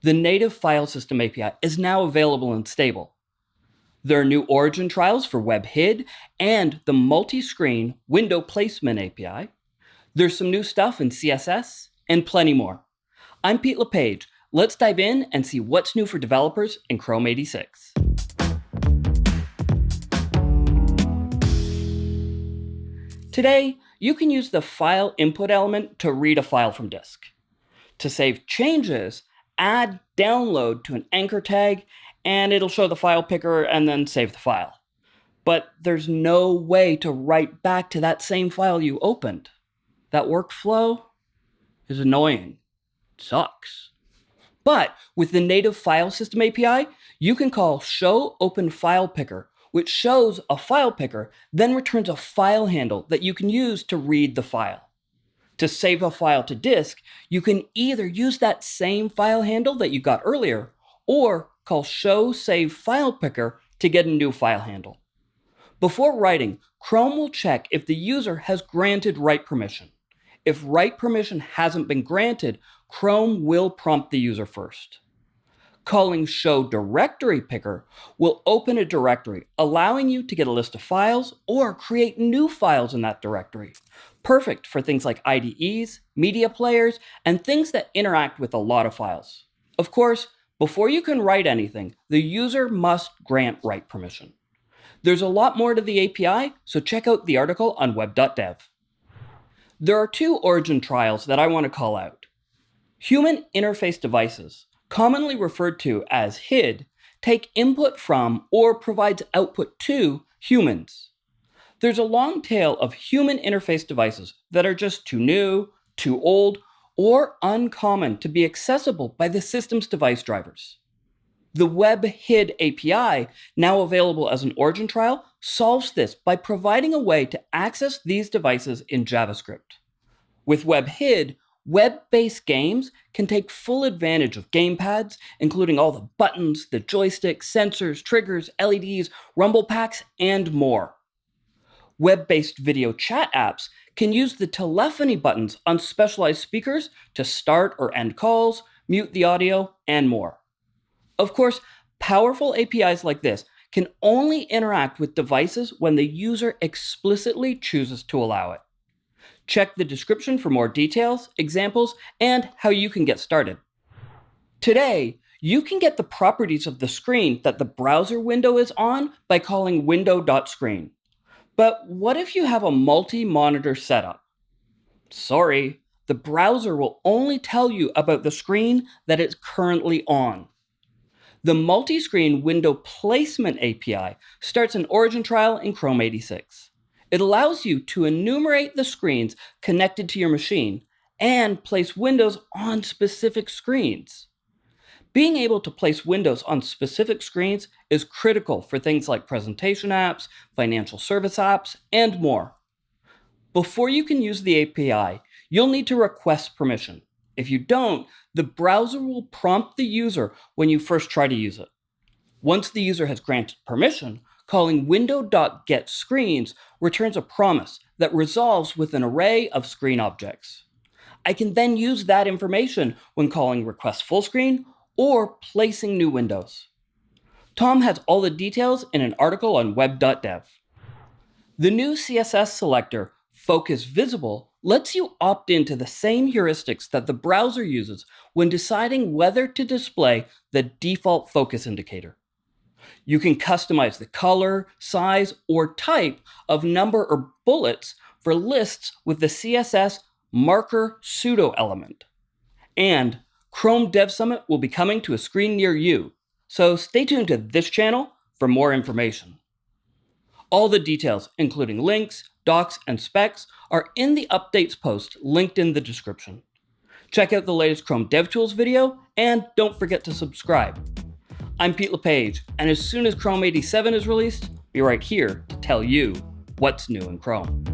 The native file system API is now available and stable. There are new origin trials for WebHid and the multi-screen window placement API. There's some new stuff in CSS and plenty more. I'm Pete LePage. Let's dive in and see what's new for developers in Chrome 86. Today, you can use the file input element to read a file from disk. To save changes, add download to an anchor tag, and it'll show the file picker and then save the file. But there's no way to write back to that same file you opened. That workflow is annoying. It sucks. But with the native file system API, you can call show open file picker, which shows a file picker, then returns a file handle that you can use to read the file. To save a file to disk, you can either use that same file handle that you got earlier, or call show save file picker to get a new file handle. Before writing, Chrome will check if the user has granted write permission. If write permission hasn't been granted, Chrome will prompt the user first. Calling show directory picker will open a directory, allowing you to get a list of files or create new files in that directory. Perfect for things like IDEs, media players, and things that interact with a lot of files. Of course, before you can write anything, the user must grant write permission. There's a lot more to the API, so check out the article on web.dev. There are two origin trials that I want to call out. Human interface devices, commonly referred to as HID, take input from or provides output to humans. There's a long tail of human interface devices that are just too new, too old, or uncommon to be accessible by the system's device drivers. The Web HID API, now available as an origin trial, solves this by providing a way to access these devices in JavaScript. With WebHid, web-based games can take full advantage of gamepads, including all the buttons, the joysticks, sensors, triggers, LEDs, rumble packs, and more. Web-based video chat apps can use the telephony buttons on specialized speakers to start or end calls, mute the audio, and more. Of course, powerful APIs like this can only interact with devices when the user explicitly chooses to allow it. Check the description for more details, examples, and how you can get started. Today, you can get the properties of the screen that the browser window is on by calling window.screen. But what if you have a multi-monitor setup? Sorry, the browser will only tell you about the screen that it's currently on. The multi-screen window placement API starts an origin trial in Chrome 86. It allows you to enumerate the screens connected to your machine and place windows on specific screens. Being able to place windows on specific screens is critical for things like presentation apps, financial service apps, and more. Before you can use the API, you'll need to request permission. If you don't, the browser will prompt the user when you first try to use it. Once the user has granted permission, calling window.getScreens returns a promise that resolves with an array of screen objects. I can then use that information when calling request full screen or placing new windows. Tom has all the details in an article on web.dev. The new CSS selector, Focus Visible, lets you opt into the same heuristics that the browser uses when deciding whether to display the default focus indicator. You can customize the color, size, or type of number or bullets for lists with the CSS marker pseudo element. And Chrome Dev Summit will be coming to a screen near you, so stay tuned to this channel for more information. All the details, including links, docs, and specs, are in the updates post linked in the description. Check out the latest Chrome DevTools video, and don't forget to subscribe. I'm Pete LePage, and as soon as Chrome 87 is released, be right here to tell you what's new in Chrome.